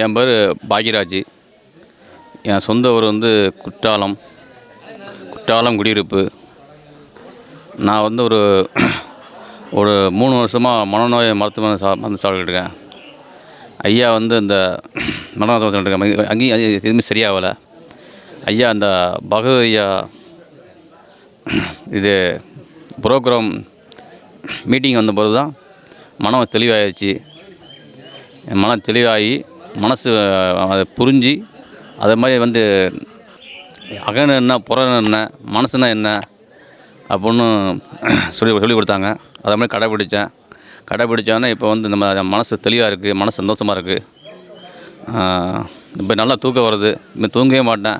என் பேர் பாக்யராஜ். என் சொந்த ஊர் வந்து குற்றாலம். குற்றாலம் குடியிருப்பு. நான் வந்து ஒரு ஒரு மூணு வருஷமாக மனநோய் மருத்துவமனை சா மருந்து சாப்பிட்டுருக்கேன் இருக்கேன். ஐயா வந்து இந்த மனநோய் இருக்கேன் அங்கேயும் எதுவுமே சரியாகலை. ஐயா அந்த பகவத் ஐயா இது ப்ரோக்ராம் மீட்டிங் வந்த பிறகு தான் மனம் தெளிவாயிடுச்சு என் மனம் தெளிவாகி மனசு அதை புரிஞ்சு அதை மாதிரி வந்து அகன என்ன புறன என்ன மனசுனா என்ன அப்படின்னு சொல்லி சொல்லி கொடுத்தாங்க. அதை மாதிரி கடைப்பிடிச்சேன். கடைப்பிடிச்சோன்னே இப்போ வந்து நம்ம மனசு தெளிவாக இருக்குது மனசு சந்தோஷமாக இருக்குது இப்போ நல்லா தூக்கம் வருது. இப்போ தூங்கவே மாட்டேன்.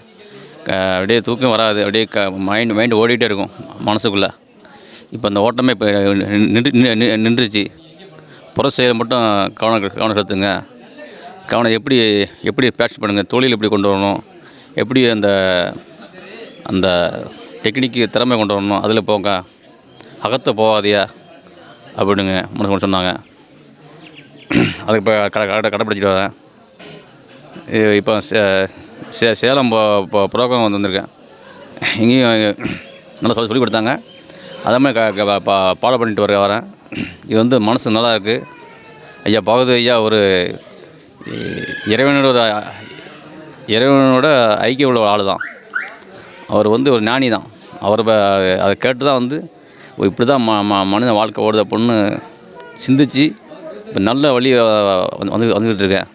க- அப்படியே தூக்கம் வராது. அப்படியே க மைண்ட் மைண்டு ஓடிக்கிட்டே இருக்கும் மனசுக்குள்ளே. இப்போ அந்த ஓட்டமே இப்போ நின்று நின்று- நின்றுச்சு. புற செயல் மட்டும் கவனம் கவனம் செலுத்துங்க. கவனம் எப்படி எப்படி பேட்ச் பண்ணுங்கள் தொழில் எப்படி கொண்டு வரணும்? எப்படி அந்த அந்த டெக்னிக்கு திறமை கொண்டு வரணும்? அதில் போங்க. அகத்தை போகாதியா? அப்படிங்க மனசு சொன்னாங்க. அதுக்கு இப்போ கடை கடை கடைப்பிடிச்சிட்டு வரேன். இப்போ சே- சே சேலம் இப்போ ப்ரோக்ராம் வந்து வந்திருக்கேன். இங்கேயும் நல்லா சொல்லி சொல்லி கொடுத்தாங்க. அதே மாதிரி க க- ஃபாலோ பண்ணிட்டு வர வரேன். இது வந்து மனசு நல்லா இருக்குது ஐயா பகவத் ஐயா ஒரு இறைவனோட ஒரு இறைவனோட ஐக்கிய உள்ள ஆள் தான் அவர் வந்து ஒரு ஞானி தான் அவர் ப- அதை கேட்டு தான் வந்து இப்படி தான் ம ம மனித வாழ்க்கை ஓடுது அப்படின்னு சிந்திச்சு இப்போ நல்ல வழி வந்து வந்து வந்துக்கிட்டு இருக்கேன்.